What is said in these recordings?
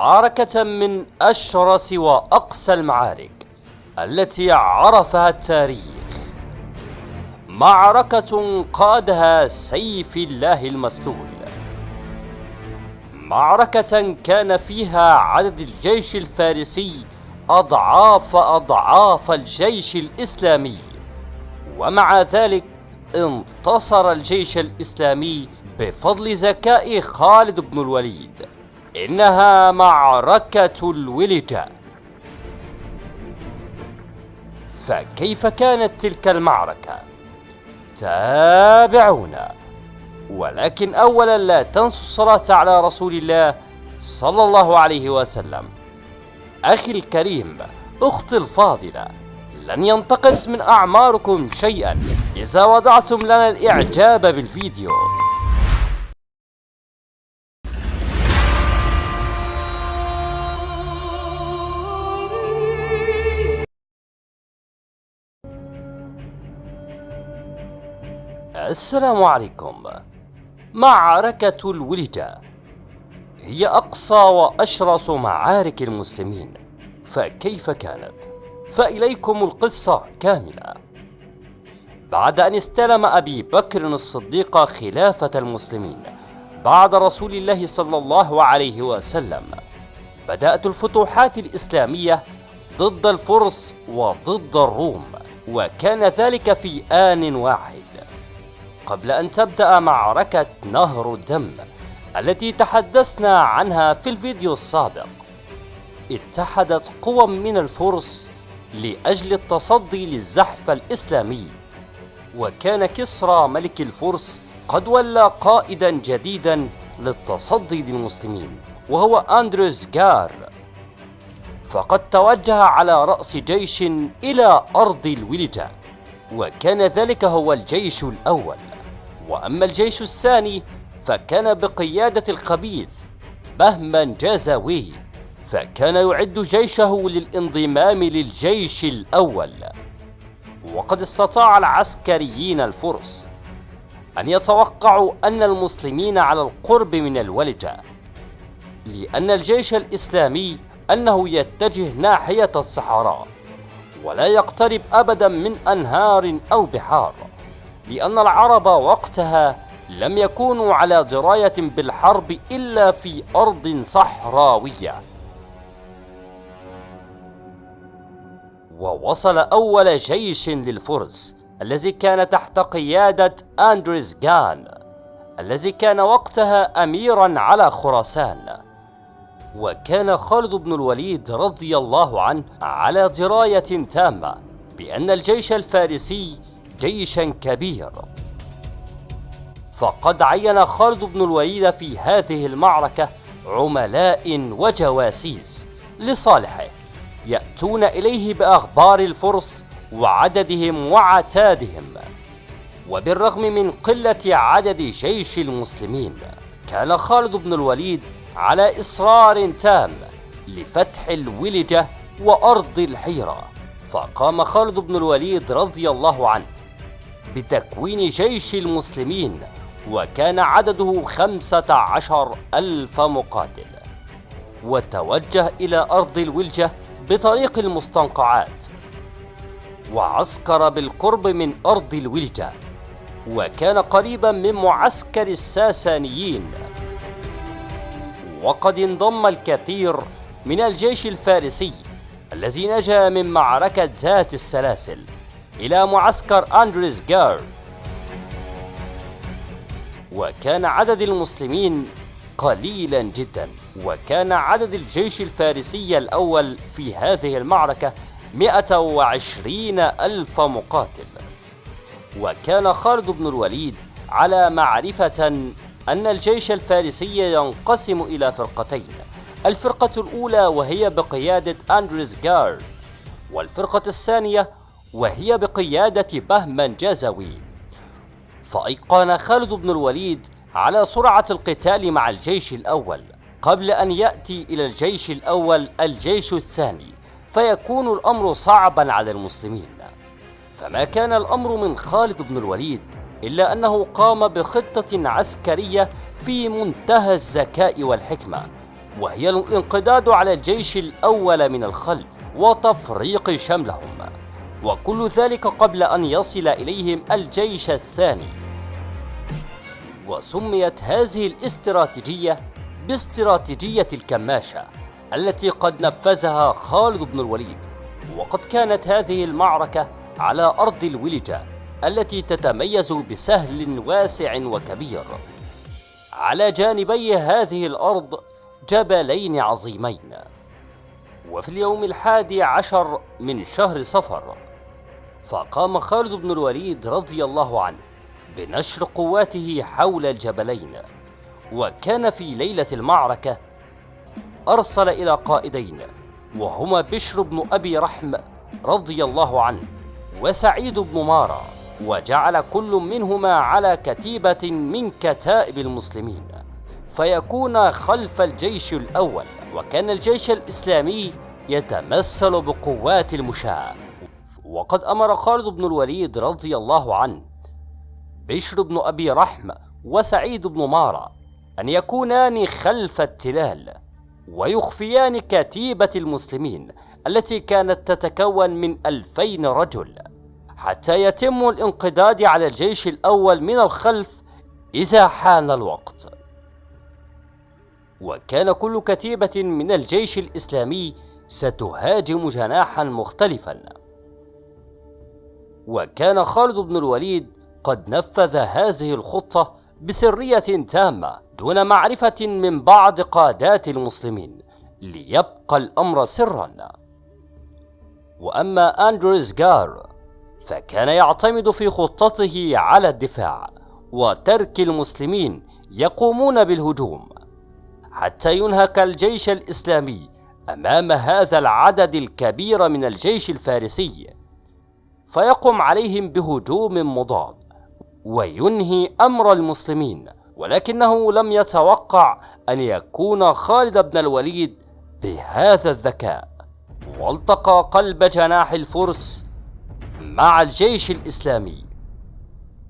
معركة من أشرس وأقسى المعارك التي عرفها التاريخ. معركة قادها سيف الله المسلول. معركة كان فيها عدد الجيش الفارسي أضعاف أضعاف الجيش الإسلامي. ومع ذلك انتصر الجيش الإسلامي بفضل ذكاء خالد بن الوليد. إنها معركة الولجة فكيف كانت تلك المعركة؟ تابعونا. ولكن أولا لا تنسوا الصلاة على رسول الله صلى الله عليه وسلم. أخي الكريم أختي الفاضلة لن ينتقص من أعماركم شيئا إذا وضعتم لنا الإعجاب بالفيديو. السلام عليكم. معركة الولجة هي أقصى وأشرس معارك المسلمين. فكيف كانت؟ فإليكم القصة كاملة. بعد أن استلم أبي بكر الصديق خلافة المسلمين بعد رسول الله صلى الله عليه وسلم بدأت الفتوحات الإسلامية ضد الفرس وضد الروم وكان ذلك في آن واحد. قبل أن تبدأ معركة نهر الدم التي تحدثنا عنها في الفيديو السابق. اتحدت قوى من الفرس لأجل التصدي للزحف الإسلامي. وكان كسرى ملك الفرس قد ولى قائدا جديدا للتصدي للمسلمين وهو أندروس جار. فقد توجه على رأس جيش إلى أرض الولجة وكان ذلك هو الجيش الأول. وأما الجيش الثاني فكان بقيادة الخبيث بهما جازاوي فكان يعد جيشه للانضمام للجيش الأول. وقد استطاع العسكريين الفرس أن يتوقعوا أن المسلمين على القرب من الولجة لأن الجيش الإسلامي أنه يتجه ناحية الصحراء ولا يقترب أبدا من أنهار أو بحار. لأن العرب وقتها لم يكونوا على دراية بالحرب إلا في أرض صحراوية. ووصل أول جيش للفرس الذي كان تحت قيادة أندريس جان الذي كان وقتها أميرا على خراسان. وكان خالد بن الوليد رضي الله عنه على دراية تامة بأن الجيش الفارسي جيشا كبير فقد عين خالد بن الوليد في هذه المعركة عملاء وجواسيس لصالحه يأتون إليه بأخبار الفرس وعددهم وعتادهم وبالرغم من قلة عدد جيش المسلمين كان خالد بن الوليد على إصرار تام لفتح الولجة وأرض الحيرة. فقام خالد بن الوليد رضي الله عنه بتكوين جيش المسلمين وكان عدده خمسة عشر ألف مقاتل. وتوجه إلى أرض الولجة بطريق المستنقعات. وعسكر بالقرب من أرض الولجة. وكان قريبا من معسكر الساسانيين. وقد انضم الكثير من الجيش الفارسي الذي نجا من معركة ذات السلاسل. إلى معسكر أندريس جار وكان عدد المسلمين قليلا جدا وكان عدد الجيش الفارسي الأول في هذه المعركة 120 ألف مقاتل. وكان خالد بن الوليد على معرفة أن الجيش الفارسي ينقسم إلى فرقتين الفرقة الأولى وهي بقيادة أندريس جارد والفرقة الثانية وهي بقيادة بهمن جازوي فأيقن خالد بن الوليد على سرعة القتال مع الجيش الأول قبل أن يأتي إلى الجيش الأول الجيش الثاني فيكون الأمر صعبا على المسلمين. فما كان الأمر من خالد بن الوليد إلا أنه قام بخطة عسكرية في منتهى الذكاء والحكمة وهي الانقضاض على الجيش الأول من الخلف وتفريق شملهم. وكل ذلك قبل أن يصل إليهم الجيش الثاني. وسميت هذه الاستراتيجية باستراتيجية الكماشة التي قد نفذها خالد بن الوليد. وقد كانت هذه المعركة على أرض الولجة التي تتميز بسهل واسع وكبير. على جانبي هذه الأرض جبلين عظيمين. وفي اليوم الحادي عشر من شهر صفر فقام خالد بن الوليد رضي الله عنه بنشر قواته حول الجبلين وكان في ليلة المعركة أرسل إلى قائدين وهما بشر بن أبي رحم رضي الله عنه وسعيد بن مارا وجعل كل منهما على كتيبة من كتائب المسلمين فيكون خلف الجيش الأول وكان الجيش الإسلامي يتمثل بقوات المشاة. وقد أمر خالد بن الوليد رضي الله عنه بشر بن أبي رحم وسعيد بن مارا أن يكونان خلف التلال ويخفيان كتيبة المسلمين التي كانت تتكون من ألفين رجل حتى يتم الانقضاض على الجيش الأول من الخلف إذا حان الوقت. وكان كل كتيبة من الجيش الإسلامي ستهاجم جناحا مختلفا. وكان خالد بن الوليد قد نفذ هذه الخطة بسرية تامة دون معرفة من بعض قادات المسلمين ليبقى الأمر سرا. وأما أندريس جار فكان يعتمد في خطته على الدفاع وترك المسلمين يقومون بالهجوم حتى ينهك الجيش الإسلامي أمام هذا العدد الكبير من الجيش الفارسي. فيقوم عليهم بهجوم مضاد وينهي أمر المسلمين ولكنه لم يتوقع أن يكون خالد بن الوليد بهذا الذكاء. والتقى قلب جناح الفرس مع الجيش الإسلامي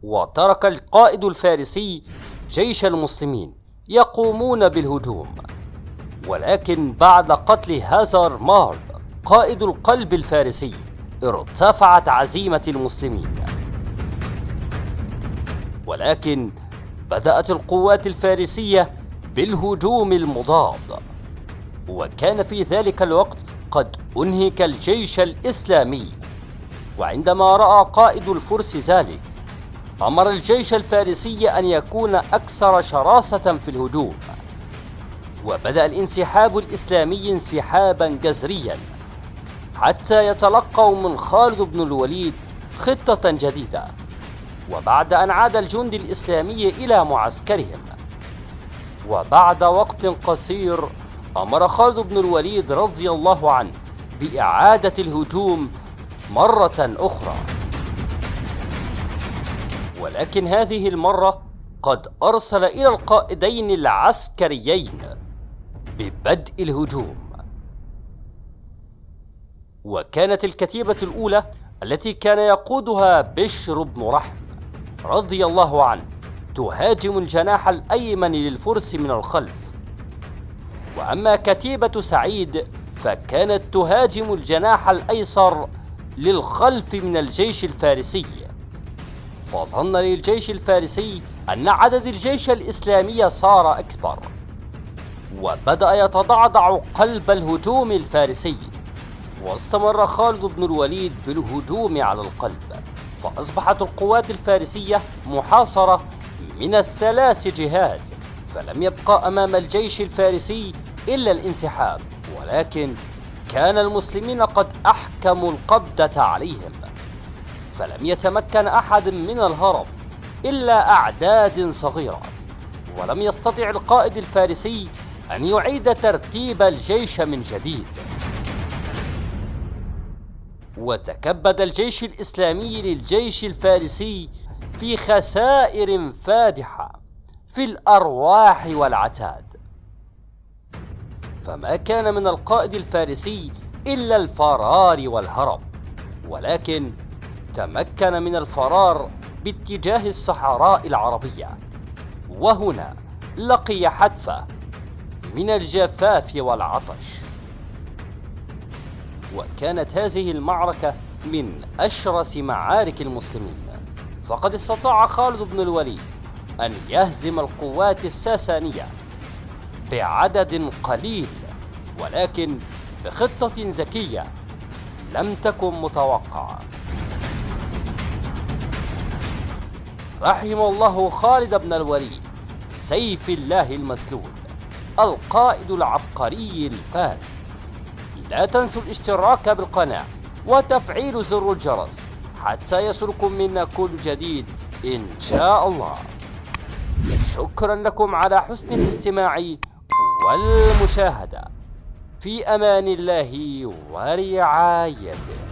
وترك القائد الفارسي جيش المسلمين يقومون بالهجوم. ولكن بعد قتل هازار مار قائد القلب الفارسي ارتفعت عزيمة المسلمين. ولكن بدأت القوات الفارسية بالهجوم المضاد. وكان في ذلك الوقت قد أنهك الجيش الإسلامي. وعندما رأى قائد الفرس ذلك أمر الجيش الفارسي أن يكون أكثر شراسة في الهجوم. وبدأ الانسحاب الإسلامي انسحابا جذريا. حتى يتلقوا من خالد بن الوليد خطة جديدة وبعد أن عاد الجند الإسلامي إلى معسكرهم. وبعد وقت قصير أمر خالد بن الوليد رضي الله عنه بإعادة الهجوم مرة أخرى. ولكن هذه المرة قد أرسل إلى القائدين العسكريين ببدء الهجوم. وكانت الكتيبة الأولى التي كان يقودها بشر بن رحم رضي الله عنه تهاجم الجناح الأيمن للفرس من الخلف. وأما كتيبة سعيد فكانت تهاجم الجناح الأيسر للخلف من الجيش الفارسي. فظن للجيش الفارسي أن عدد الجيش الإسلامي صار أكبر وبدأ يتضعضع قلب الهجوم الفارسي. واستمر خالد بن الوليد بالهجوم على القلب فأصبحت القوات الفارسية محاصرة من الثلاث جهات فلم يبقى أمام الجيش الفارسي إلا الانسحاب ولكن كان المسلمين قد أحكموا القبضة عليهم. فلم يتمكن أحد من الهرب إلا أعداد صغيرة ولم يستطع القائد الفارسي أن يعيد ترتيب الجيش من جديد. وتكبد الجيش الإسلامي للجيش الفارسي في خسائر فادحة في الأرواح والعتاد. فما كان من القائد الفارسي إلا الفرار والهرب ولكن تمكن من الفرار باتجاه الصحراء العربية. وهنا لقي حتفة من الجفاف والعطش. وكانت هذه المعركة من أشرس معارك المسلمين. فقد استطاع خالد بن الوليد أن يهزم القوات الساسانية بعدد قليل ولكن بخطة ذكية لم تكن متوقعة. رحم الله خالد بن الوليد سيف الله المسلول القائد العبقري الفارس. لا تنسوا الاشتراك بالقناة وتفعيل زر الجرس حتى يصلكم منا كل جديد إن شاء الله. شكرا لكم على حسن الاستماع والمشاهدة. في أمان الله ورعايته.